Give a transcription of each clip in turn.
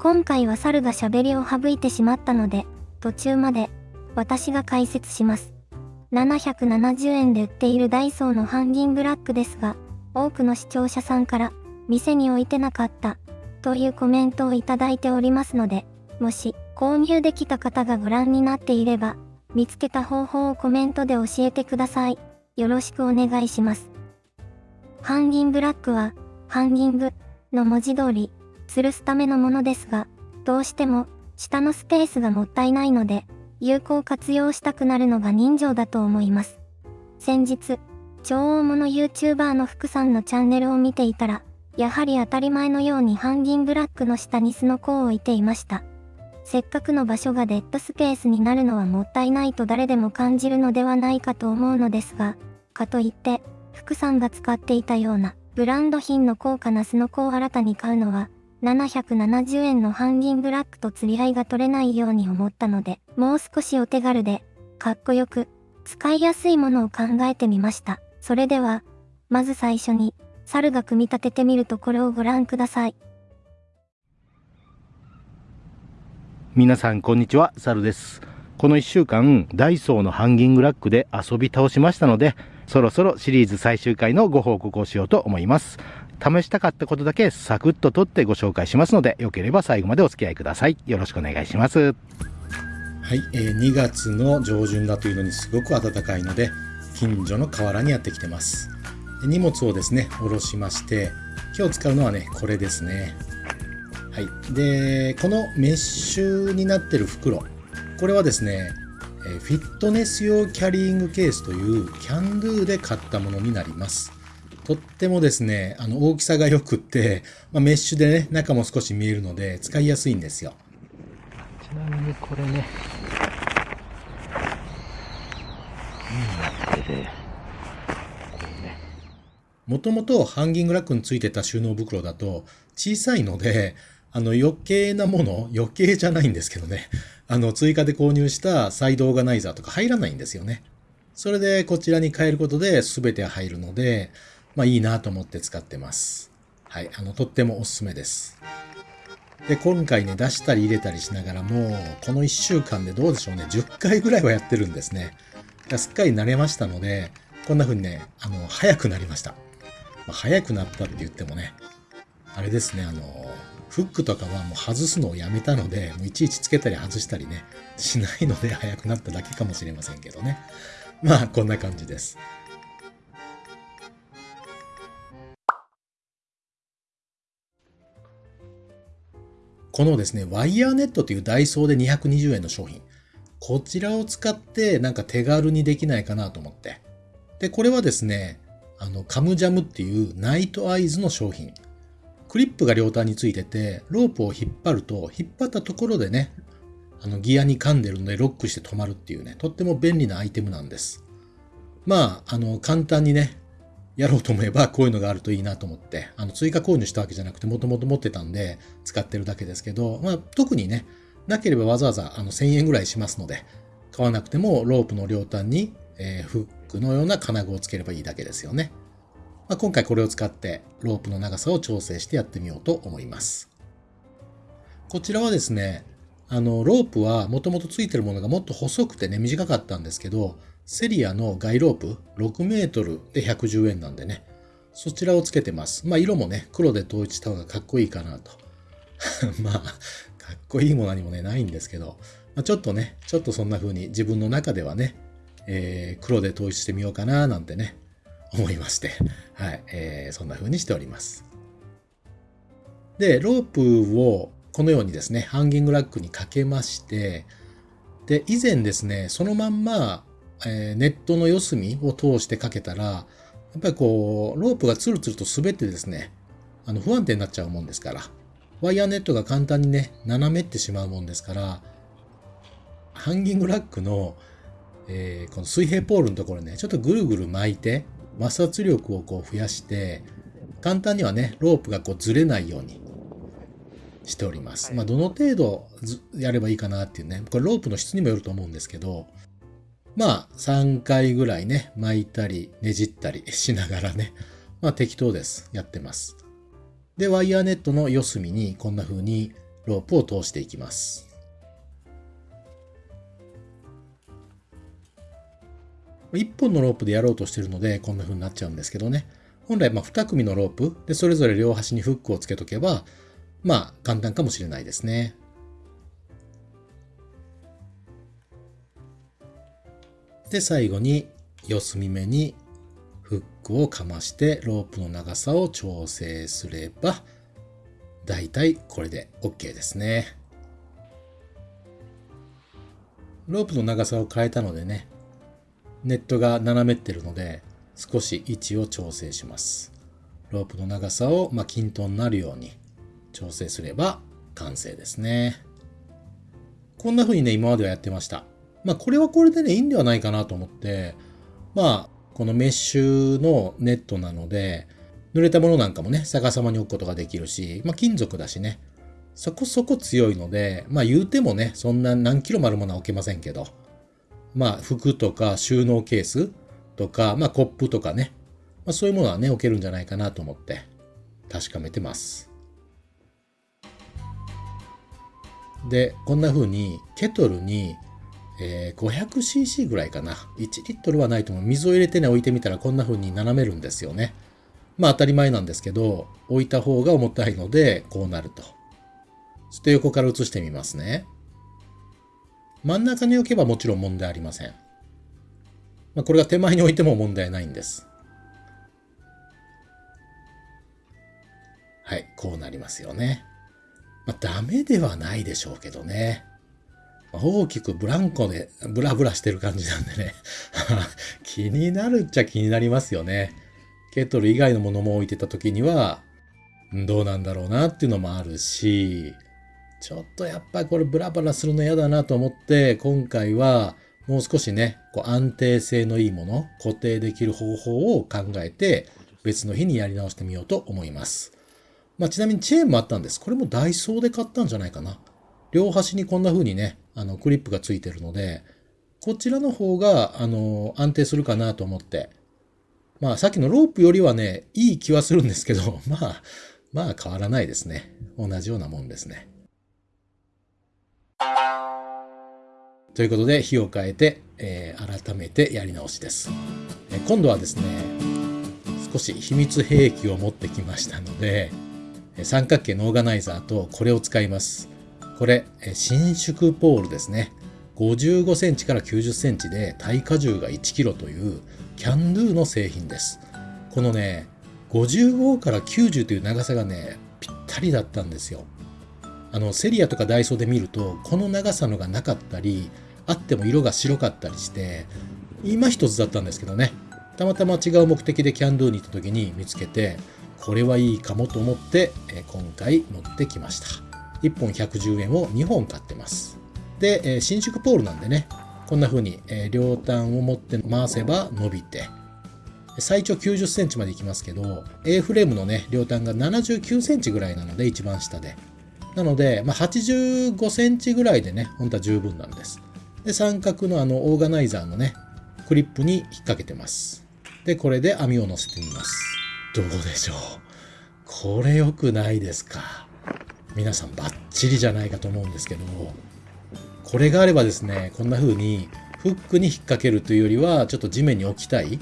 今回は猿が喋りを省いてしまったので、途中まで私が解説します。770円で売っているダイソーのハンギングラックですが、多くの視聴者さんから、店に置いてなかった、というコメントをいただいておりますので、もし、購入できた方がご覧になっていれば、見つけた方法をコメントで教えてください。よろしくお願いします。ハンギングラックは、ハンギングの文字通り、吊るすためのものですが、どうしても、下のスペースがもったいないので、有効活用したくなるのが人情だと思います。先日、超大物 YouTuber の福さんのチャンネルを見ていたら、やはり当たり前のようにハンギングラックの下にスノコを置いていました。せっかくの場所がデッドスペースになるのはもったいないと誰でも感じるのではないかと思うのですが、かといって、福さんが使っていたようなブランド品の高価なスノコを新たに買うのは、770円のハンギングラックと釣り合いが取れないように思ったので、もう少しお手軽で、かっこよく、使いやすいものを考えてみました。それでは、まず最初に、猿が組み立ててみるところをご覧ください。皆さんこんにちは、猿です。この1週間、ダイソーのハンギングラックで遊び倒しましたので、そろそろシリーズ最終回のご報告をしようと思います。試したかったことだけサクッと取ってご紹介しますので、よければ最後までお付き合いください。よろしくお願いします。はい、えー、2月の上旬だというのにすごく暖かいので、近所の河原にやってきてます。荷物をですね、下ろしまして、今日使うのはね、これですね。はい。で、このメッシュになってる袋。これはですね、フィットネス用キャリーングケースというキャンドゥで買ったものになります。とってもですね、あの大きさが良くって、まあ、メッシュでね、中も少し見えるので使いやすいんですよ。ちなみにこれね、もともとハンギングラックについてた収納袋だと小さいので、あの余計なもの、余計じゃないんですけどね、あの追加で購入したサイドオーガナイザーとか入らないんですよね。それでこちらに変えることで全て入るので、まあいいなと思って使ってます。はい。あの、とってもおすすめです。で、今回ね、出したり入れたりしながらも、この1週間でどうでしょうね、10回ぐらいはやってるんですね。すっかり慣れましたので、こんな風にね、あの、早くなりました。まあ、早くなったって言ってもね、あれですね、あの、フックとかはもう外すのをやめたので、もういちいちつけたり外したりね、しないので早くなっただけかもしれませんけどね。まあ、こんな感じです。このですね、ワイヤーネットというダイソーで220円の商品。こちらを使ってなんか手軽にできないかなと思って。で、これはですね、あの、カムジャムっていうナイトアイズの商品。クリップが両端についてて、ロープを引っ張ると、引っ張ったところでね、あの、ギアに噛んでるのでロックして止まるっていうね、とっても便利なアイテムなんです。まあ、あの、簡単にね、やろうと思えばこういうのがあるといいなと思って、あの追加購入したわけじゃなくてもともと持ってたんで使ってるだけですけど、まあ特にね、なければわざわざあの1000円ぐらいしますので、買わなくてもロープの両端に、えー、フックのような金具をつければいいだけですよね。まあ、今回これを使ってロープの長さを調整してやってみようと思います。こちらはですね、あの、ロープはもともとついてるものがもっと細くてね、短かったんですけど、セリアのガイロープ6メートルで110円なんでね、そちらをつけてます。まあ色もね、黒で統一した方がかっこいいかなと。まあ、かっこいいも何もね、ないんですけど、まあ、ちょっとね、ちょっとそんな風に自分の中ではね、えー、黒で統一してみようかななんてね、思いまして、はい、えー、そんな風にしております。で、ロープをこのようにですね、ハンギングラックにかけまして、で、以前ですね、そのまんまえー、ネットの四隅を通してかけたら、やっぱりこう、ロープがツルツルと滑ってですね、あの不安定になっちゃうもんですから、ワイヤーネットが簡単にね、斜めってしまうもんですから、ハンギングラックの、えー、この水平ポールのところね、ちょっとぐるぐる巻いて、摩擦力をこう増やして、簡単にはね、ロープがこうずれないようにしております。まあ、どの程度やればいいかなっていうね、これロープの質にもよると思うんですけど、まあ、3回ぐらいね、巻いたり、ねじったり しながらね、まあ適当です。やってます。で、ワイヤーネットの四隅にこんな風にロープを通していきます。1本のロープでやろうとしてるのでこんな風になっちゃうんですけどね。本来まあ2組のロープでそれぞれ両端にフックをつけとけばまあ簡単かもしれないですね。で最後に四隅目にフックをかましてロープの長さを調整すればだいたいこれで OK ですね。ロープの長さを変えたのでねネットが斜めってるので少し位置を調整します。ロープの長さを、ま、均等になるように調整すれば完成ですね。こんな風にね、今まではやってました。まあ、これはこれでね、いいんではないかなと思って、まあ、このメッシュのネットなので、濡れたものなんかもね、逆さまに置くことができるし、まあ、金属だしね、そこそこ強いので、まあ、言うてもね、そんな何キロもあるものは置けませんけど、まあ、服とか収納ケースとか、まあ、コップとかね、まあ、そういうものはね、置けるんじゃないかなと思って確かめてます。で、こんな風にケトルに、えー 500cc ぐらいかな。1リットルはないと思う。水を入れてね、置いてみたらこんな風に斜めるんですよね。まあ当たり前なんですけど、置いた方が重たいので、こうなると。そして横から映してみますね。真ん中に置けばもちろん問題ありません。まあ、これが手前に置いても問題ないんです。はい、こうなりますよね。まあ、ダメではないでしょうけどね。大きくブランコでブラブラしてる感じなんでね。気になるっちゃ気になりますよね。ケトル以外のものも置いてた時には、どうなんだろうなっていうのもあるし、ちょっとやっぱりこれブラブラするの嫌だなと思って、今回はもう少しね、こう安定性のいいもの、固定できる方法を考えて、別の日にやり直してみようと思います。まあ、ちなみにチェーンもあったんです。これもダイソーで買ったんじゃないかな。両端にこんな風にね、あの、クリップがついてるので、こちらの方が、あの、安定するかなと思って。まあ、さっきのロープよりはね、いい気はするんですけど、まあ、まあ変わらないですね。同じようなもんですね。ということで、火を変えて、えー改めてやり直しです。えー今度はですね、少し秘密兵器を持ってきましたので、三角形のオーガナイザーとこれを使います。これ、伸縮ポールですね。55センチから90センチで耐荷重が1キロというキャンドゥの製品です。このね、55から90という長さがね、ぴったりだったんですよ。あの、セリアとかダイソーで見ると、この長さのがなかったり、あっても色が白かったりして、今一つだったんですけどね。たまたま違う目的でキャンドゥに行った時に見つけて、これはいいかもと思って、今回持ってきました。1本110円を2本買ってます。で、えー伸縮ポールなんでね、こんな風に、え両端を持って回せば伸びて、最長90センチまでいきますけど、A フレームのね、両端が79センチぐらいなので、一番下で。なので、まあ、85センチぐらいでね、本当は十分なんです。で、三角のあの、オーガナイザーのね、クリップに引っ掛けてます。で、これで網を乗せてみます。どうでしょうこれ良くないですか皆さんバッチリじゃないかと思うんですけども、これがあればですね、こんな風にフックに引っ掛けるというよりは、ちょっと地面に置きたい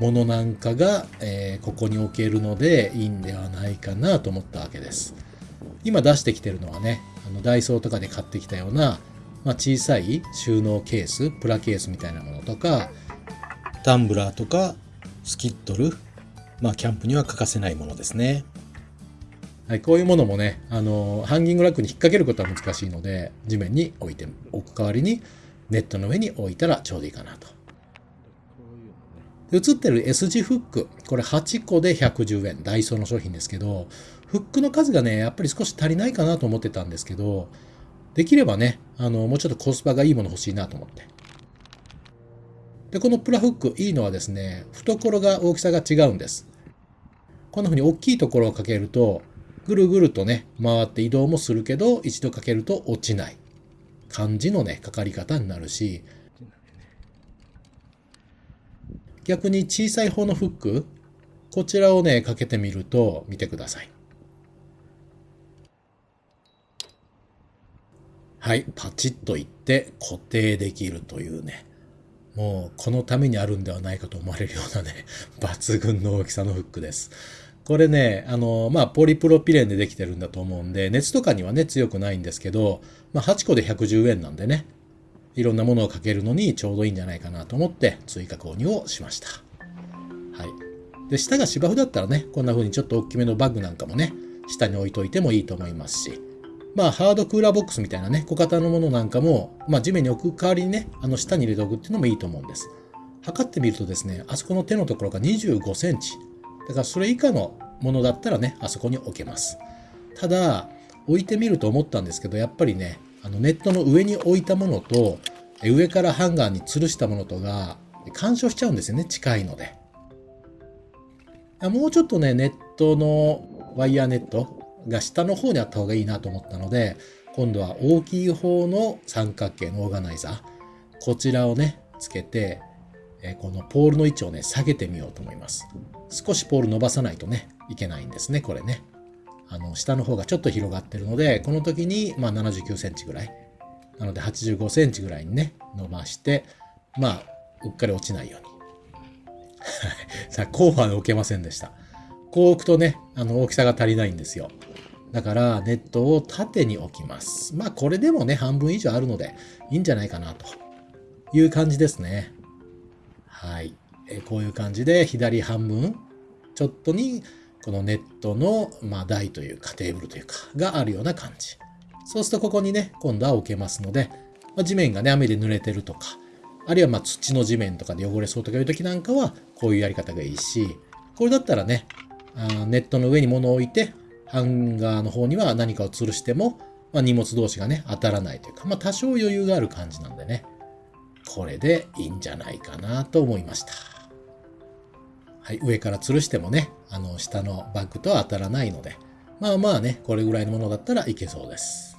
ものなんかが、えーここに置けるのでいいんではないかなと思ったわけです。今出してきてるのはね、あのダイソーとかで買ってきたような、まあ、小さい収納ケース、プラケースみたいなものとか、タンブラーとかスキットル、まあ、キャンプには欠かせないものですね。はい、こういうものもね、あの、ハンギングラックに引っ掛けることは難しいので、地面に置いておく代わりに、ネットの上に置いたらちょうどいいかなと。映ってる S 字フック、これ8個で110円、ダイソーの商品ですけど、フックの数がね、やっぱり少し足りないかなと思ってたんですけど、できればね、あの、もうちょっとコスパがいいもの欲しいなと思って。で、このプラフック、いいのはですね、懐が大きさが違うんです。こんな風に大きいところをかけると、ぐるぐるとね、回って移動もするけど、一度かけると落ちない感じのね、かかり方になるし、逆に小さい方のフック、こちらをね、かけてみると、見てください。はい、パチッといって固定できるというね。もうこのためにあるんではないかと思われるようなね、抜群の大きさのフックです。これね、あの、まあ、ポリプロピレンでできてるんだと思うんで、熱とかにはね、強くないんですけど、まあ、8個で110円なんでね、いろんなものをかけるのにちょうどいいんじゃないかなと思って追加購入をしました。はい。で、下が芝生だったらね、こんな風にちょっと大きめのバッグなんかもね、下に置いといてもいいと思いますし、まあ、ハードクーラーボックスみたいなね、小型のものなんかも、まあ、地面に置く代わりにね、あの、下に入れておくっていうのもいいと思うんです。測ってみるとですね、あそこの手のところが25センチ。だからそれ以下のものだったらね、あそこに置けます。ただ、置いてみると思ったんですけど、やっぱりね、あのネットの上に置いたものと、上からハンガーに吊るしたものとが、干渉しちゃうんですよね、近いので。もうちょっとね、ネットのワイヤーネットが下の方にあった方がいいなと思ったので、今度は大きい方の三角形のオーガナイザー、こちらをね、つけて、えこのポールの位置をね、下げてみようと思います。少しポール伸ばさないとね、いけないんですね、これね。あの、下の方がちょっと広がってるので、この時に、まあ79センチぐらい。なので85センチぐらいにね、伸ばして、まあ、うっかり落ちないように。さあ、こうは置けませんでした。こう置くとね、あの、大きさが足りないんですよ。だから、ネットを縦に置きます。まあ、これでもね、半分以上あるので、いいんじゃないかな、という感じですね。はい。えこういう感じで、左半分、ちょっとに、このネットの、まあ、台というか、テーブルというか、があるような感じ。そうすると、ここにね、今度は置けますので、まあ、地面がね、雨で濡れてるとか、あるいはま土の地面とかで汚れそうとかいう時なんかは、こういうやり方がいいし、これだったらね、あネットの上に物を置いて、ハンガーの方には何かを吊るしても、まあ、荷物同士がね、当たらないというか、まあ、多少余裕がある感じなんでね、これでいいんじゃないかなと思いました。はい、上から吊るしてもね、あの、下のバッグとは当たらないので、まあまあね、これぐらいのものだったらいけそうです。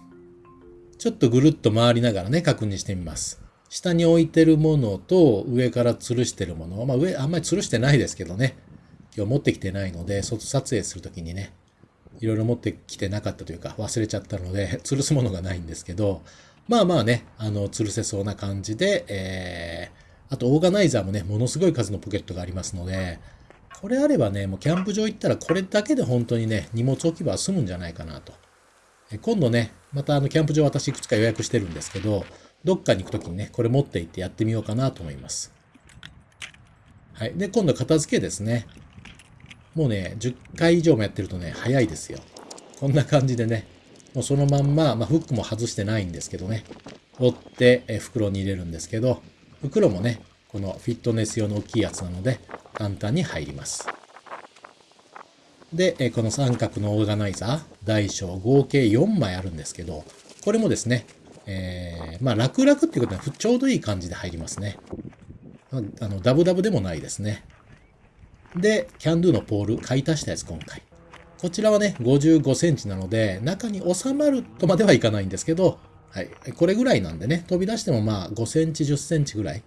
ちょっとぐるっと回りながらね、確認してみます。下に置いてるものと上から吊るしてるもの。まあ上、あんまり吊るしてないですけどね。今日持ってきてないので、外撮影するときにね、いろいろ持ってきてなかったというか忘れちゃったので、吊るすものがないんですけど、まあまあね、あの、吊るせそうな感じで、えー、あとオーガナイザーもね、ものすごい数のポケットがありますので、これあればね、もうキャンプ場行ったらこれだけで本当にね、荷物置き場は済むんじゃないかなと。え今度ね、またあの、キャンプ場私いくつか予約してるんですけど、どっかに行くときにね、これ持って行ってやってみようかなと思います。はい。で、今度片付けですね。もうね、10回以上もやってるとね、早いですよ。こんな感じでね、もうそのまんま、まあ、フックも外してないんですけどね、折ってえ袋に入れるんですけど、袋もね、このフィットネス用の大きいやつなので、簡単に入ります。で、えこの三角のオーガナイザー、大小合計4枚あるんですけど、これもですね、えー、まあ楽々っていうことはちょうどいい感じで入りますね。あの、ダブダブでもないですね。で、キャンドゥのポール、買い足したやつ今回。こちらはね、55センチなので、中に収まるとまではいかないんですけど、はい。これぐらいなんでね、飛び出してもまあ5センチ、10センチぐらい。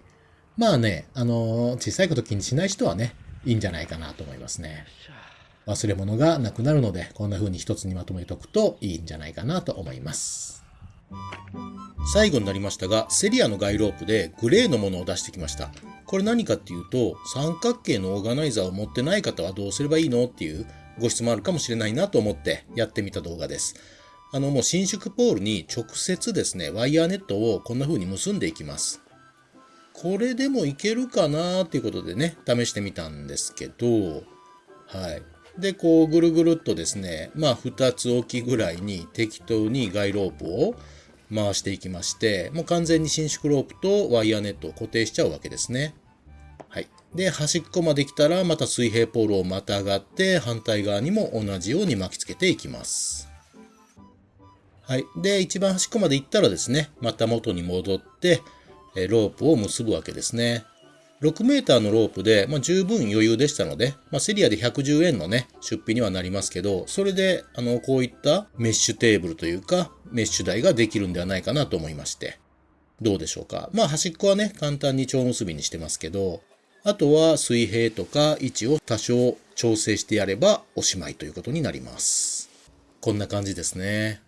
まあね、あのー小さいこと気にしない人はね、いいんじゃないかなと思いますね。忘れ物がなくなるので、こんな風に一つにまとめておくといいんじゃないかなと思います。最後になりましたが、セリアのガイロープでグレーのものを出してきました。これ何かっていうと、三角形のオーガナイザーを持ってない方はどうすればいいのっていうご質問あるかもしれないなと思ってやってみた動画です。あの、もう伸縮ポールに直接ですね、ワイヤーネットをこんな風に結んでいきます。これでもいけるかなっていうことでね、試してみたんですけど、はい。で、こうぐるぐるっとですね、まあ2つ置きぐらいに適当にガイロープを回していきまして、もう完全に伸縮ロープとワイヤーネットを固定しちゃうわけですね。で、端っこまで来たらまた水平ポールをまたがって反対側にも同じように巻きつけていきます。はい。で、一番端っこまで行ったらですね、また元に戻って、えロープを結ぶわけですね。6メーターのロープで、まあ、十分余裕でしたので、まあ、セリアで110円のね、出費にはなりますけど、それで、あの、こういったメッシュテーブルというか、メッシュ台ができるんではないかなと思いまして。どうでしょうか。まあ、端っこはね、簡単に蝶結びにしてますけど、あとは水平とか位置を多少調整してやればおしまいということになります。こんな感じですね。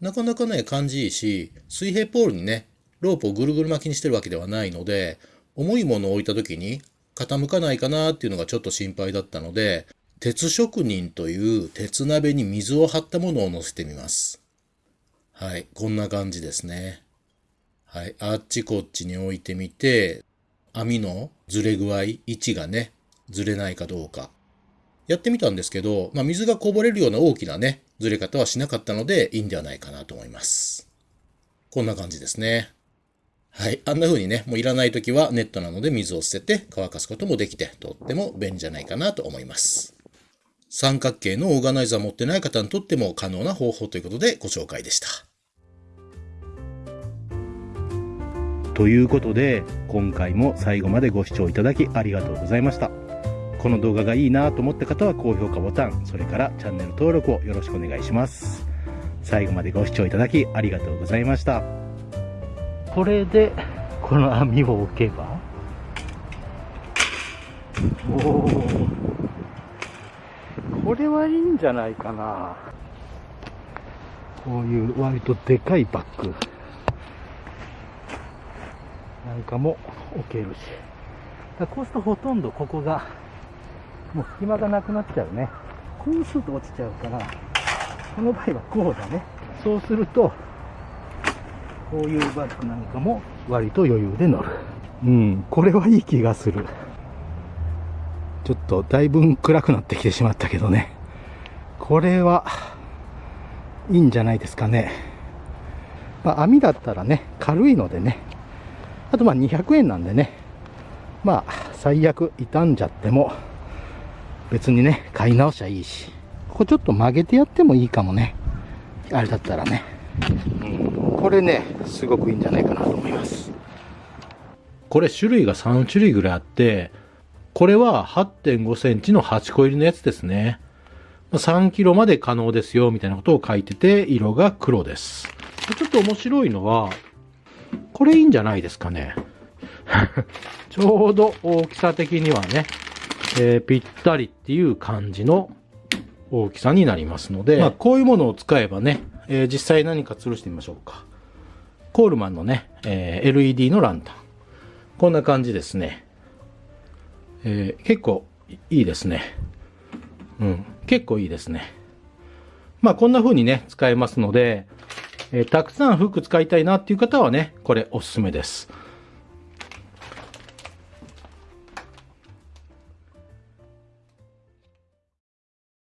なかなかね、感じいいし、水平ポールにね、ロープをぐるぐる巻きにしてるわけではないので、重いものを置いた時に傾かないかなっていうのがちょっと心配だったので、鉄職人という鉄鍋に水を張ったものを乗せてみます。はい、こんな感じですね。はい、あっちこっちに置いてみて、網のずれ具合、位置がね、ずれないかどうか。やってみたんですけど、まあ、水がこぼれるような大きなね、ずれ方はしなかったのでいいんではないかなと思います。こんな感じですね。はい。あんな風にね、もういらない時はネットなので水を捨てて乾かすこともできて、とっても便利じゃないかなと思います。三角形のオーガナイザー持ってない方にとっても可能な方法ということでご紹介でした。ということで今回も最後までご視聴いただきありがとうございました。この動画がいいなと思った方は高評価ボタンそれからチャンネル登録をよろしくお願いします。最後までご視聴いただきありがとうございました。これでこの網を置けばおおこれはいいんじゃないかな。こういう割とでかいバッグ。なんかも置けるし。だこうするとほとんどここが、もう隙間がなくなっちゃうね。こうすると落ちちゃうから、この場合はこうだね。そうすると、こういうバッグなんかも割と余裕で乗る。うん、これはいい気がする。ちょっとだいぶ暗くなってきてしまったけどね。これはいいんじゃないですかね。まあ、網だったらね、軽いのでね、あとまあ200円なんでね、まあ最悪傷んじゃっても別にね、買い直しゃいいし、ここちょっと曲げてやってもいいかもね。あれだったらね。うん、これね、すごくいいんじゃないかなと思います。これ種類が3種類ぐらいあって、これは8.5センチの8個入りのやつですね。3キロまで可能ですよ、みたいなことを書いてて、色が黒です。ちょっと面白いのは、これいいんじゃないですかね。ちょうど大きさ的にはね、えーぴったりっていう感じの大きさになりますので、まあ、こういうものを使えばね、えー実際何か吊るしてみましょうか。コールマンのね、えー LED のランタン。こんな感じですね。えー結構いいですね。うん。結構いいですね。まあこんな風にね、使えますので、えーたくさん服使いたいなっていう方はね、これおすすめです。